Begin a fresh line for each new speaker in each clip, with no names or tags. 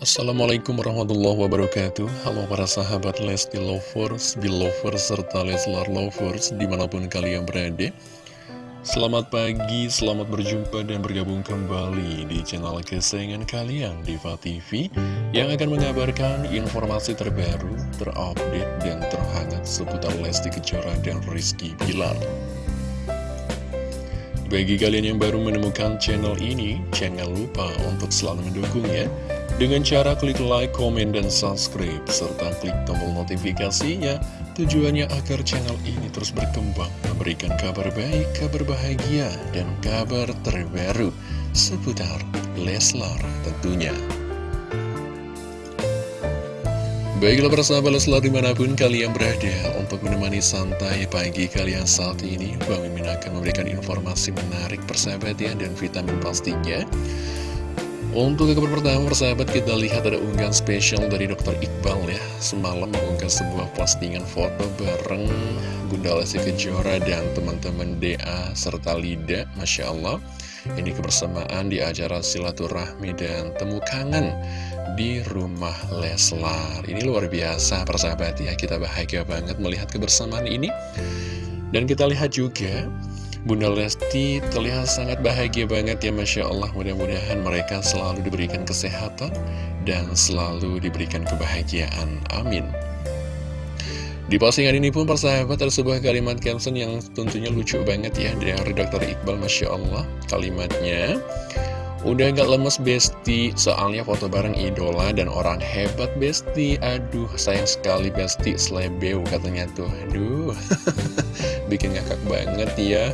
Assalamualaikum warahmatullahi wabarakatuh. Halo para sahabat Lesti Lovers, Belovers, serta Leslar Lovers di mana pun kalian berada. Selamat pagi, selamat berjumpa dan bergabung kembali di channel kesayangan kalian Diva TV Yang akan mengabarkan informasi terbaru, terupdate, dan terhangat seputar Lesti Kejora dan Rizky Bilar. Bagi kalian yang baru menemukan channel ini, jangan lupa untuk selalu mendukungnya dengan cara klik like, komen, dan subscribe, serta klik tombol notifikasinya, tujuannya agar channel ini terus berkembang, memberikan kabar baik, kabar bahagia, dan kabar terbaru seputar Leslar tentunya. Baiklah persahabat Leslar di mana pun kalian berada untuk menemani santai pagi kalian saat ini Bang Mimin akan memberikan informasi menarik persahabat ya dan vitamin pastinya untuk kabar pertama persahabat kita lihat ada unggahan spesial dari Dr. Iqbal ya. Semalam mengunggah sebuah postingan foto bareng Bunda Lesti Kejora dan teman-teman DA serta Lida Masya Allah. Ini kebersamaan di acara silaturahmi dan temu kangen di rumah Leslar. Ini luar biasa persahabat ya. Kita bahagia banget melihat kebersamaan ini. Dan kita lihat juga Bunda Lesti terlihat sangat bahagia banget ya Masya Allah. Mudah-mudahan mereka selalu diberikan kesehatan dan selalu diberikan kebahagiaan. Amin. Di postingan ini pun persahabat ada sebuah kalimat caption yang tentunya lucu banget ya Dari Dr. Iqbal Masya Allah. Kalimatnya Udah gak lemes Besti, soalnya foto bareng idola dan orang hebat Besti. Aduh, sayang sekali Besti, slebeu katanya tuh. Aduh, bikin ngakak banget ya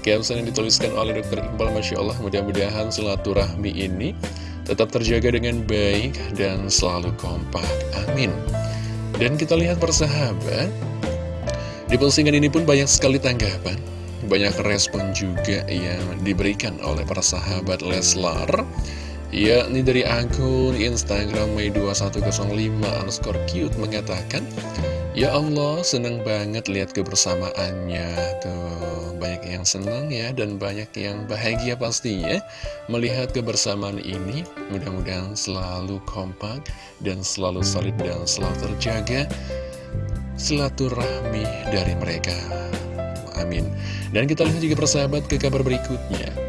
Caption yang dituliskan oleh Dr. Iqbal Masya Allah Mudah-mudahan silaturahmi ini tetap terjaga dengan baik dan selalu kompak Amin Dan kita lihat persahabat Di postingan ini pun banyak sekali tanggapan banyak respon juga yang diberikan oleh para sahabat Leslar yakni dari akun Instagram Mei2105 underscore cute mengatakan Ya Allah seneng banget lihat kebersamaannya. Tuh banyak yang senang ya dan banyak yang bahagia pastinya melihat kebersamaan ini. Mudah-mudahan selalu kompak dan selalu solid dan selalu terjaga silaturahmi dari mereka. Amin. Dan kita lihat juga persahabat ke kabar berikutnya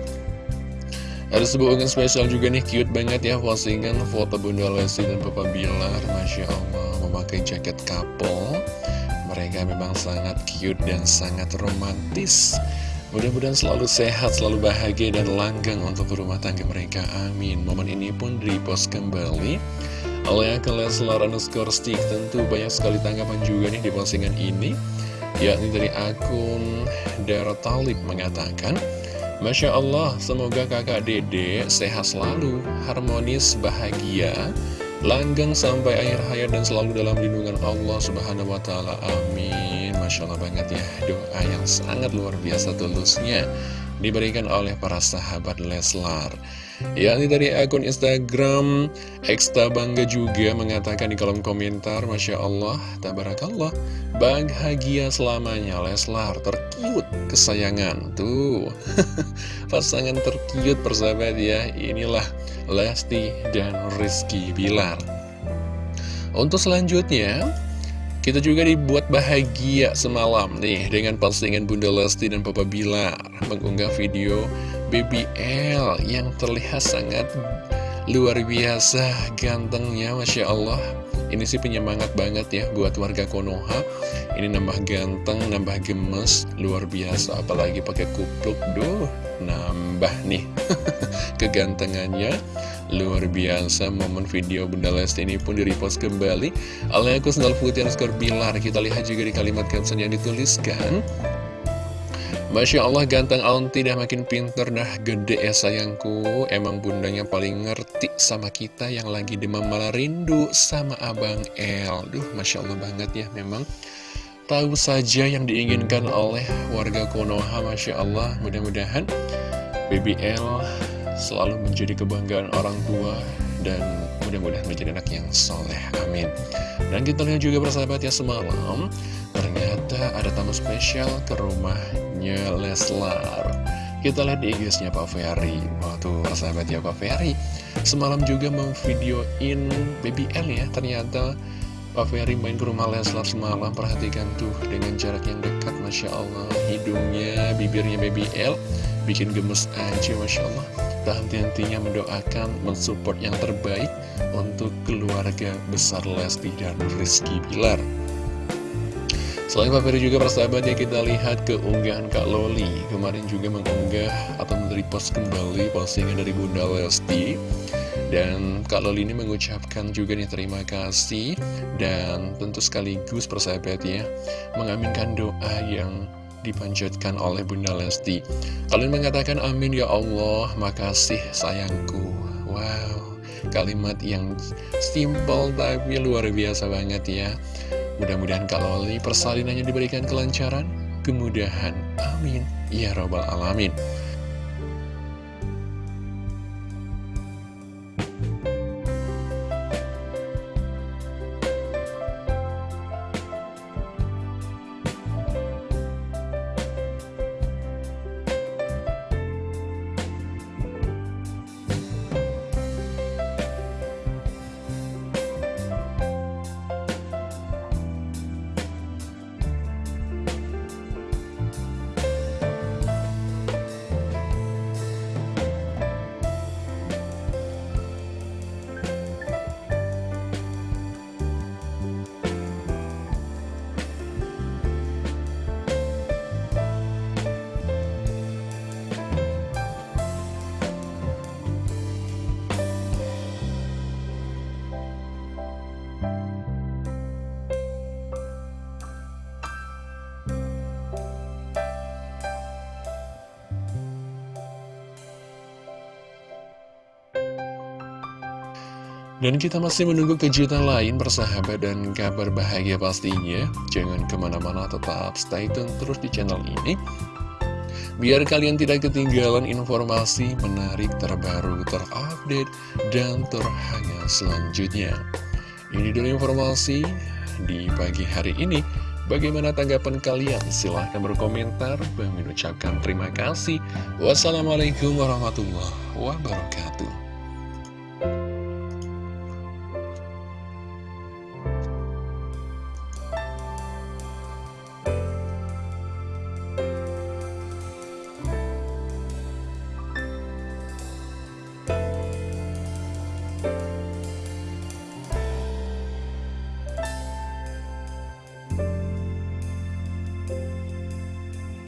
ada sebuah unggahan spesial juga nih, cute banget ya postingan foto Bunda Lesti dan Papa Bilar. Masya Allah, memakai jaket couple Mereka memang sangat cute dan sangat romantis. Mudah-mudahan selalu sehat, selalu bahagia dan langgang untuk rumah tangga mereka, amin. Momen ini pun repost kembali. Oleh akun Leslar underscore stick Tentu banyak sekali tanggapan juga nih di postingan ini. Yakni dari akun Dara Talib mengatakan Masya Allah, semoga kakak dede sehat selalu, harmonis, bahagia, langgeng sampai akhir hayat dan selalu dalam lindungan Allah Subhanahu wa Ta'ala. Amin. Masya Allah banget ya, doa yang sangat luar biasa tulusnya diberikan oleh para sahabat Leslar. Yakni dari akun Instagram Eksta Bangga juga mengatakan di kolom komentar Masya Allah, Tabarakallah Bahagia selamanya Leslar terkiut kesayangan Tuh Pasangan terkiut persahabat ya Inilah Lesti dan Rizky Bilar Untuk selanjutnya kita juga dibuat bahagia semalam nih dengan postingan Bunda Lesti dan Papa Bilar mengunggah video BBL yang terlihat sangat luar biasa gantengnya Masya Allah. Ini sih penyemangat banget ya buat warga Konoha. Ini nambah ganteng, nambah gemes luar biasa. Apalagi pakai kupluk duh nambah nih kegantengannya Luar biasa momen video Bunda Lesti ini pun direpost kembali. Oleh aku sendal putih skor Bilar. Kita lihat juga di kalimat caption yang dituliskan. Masya Allah ganteng Alon tidak makin pinter. Nah gede ya sayangku. Emang bundanya paling ngerti sama kita Yang lagi demam malah rindu sama Abang El. Duh Masya Allah banget ya memang. Tahu saja yang diinginkan oleh warga Konoha Masya Allah. Mudah-mudahan BBL selalu menjadi kebanggaan orang tua dan mudah-mudahan menjadi anak yang soleh, amin. Dan kita lihat juga bersahabat ya semalam ternyata ada tamu spesial ke rumahnya Leslar. Kita lihat di IG-nya Pak Ferry. Waktu sahabat ya Pak Ferry Semalam juga memvideoin BBL ya. Ternyata Pak Ferry main ke rumah Leslar semalam. Perhatikan tuh dengan jarak yang dekat Masya Allah. Hidungnya, bibirnya BBL Bikin gemes aja Masya Allah Tak henti-hentinya mendoakan Mensupport yang terbaik Untuk keluarga besar Lesti dan Rizky Bilar. Selain Pak Ferry juga persahabat ya kita lihat keunggahan Kak Loli. Kemarin juga mengunggah atau post kembali postingan dari Bunda Lesti. Dan Kak Loli ini mengucapkan juga nih terima kasih. Dan tentu sekaligus persahabat ya Mengaminkan doa yang dipanjatkan oleh Bunda Lesti Kalian mengatakan amin ya Allah Makasih sayangku Wow Kalimat yang simple tapi luar biasa banget ya Mudah-mudahan kalau persalinannya diberikan kelancaran, kemudahan. Amin. Ya Robbal Alamin. Dan kita masih menunggu kejutan lain bersahabat dan kabar bahagia pastinya. Jangan ke mana-mana tetap stay tune terus di channel ini. Biar kalian tidak ketinggalan informasi menarik terbaru, terupdate, dan terhangat selanjutnya. Ini dulu informasi di pagi hari ini. Bagaimana tanggapan kalian? Silahkan berkomentar. Bang mengucapkan terima kasih. Wassalamualaikum warahmatullahi wabarakatuh.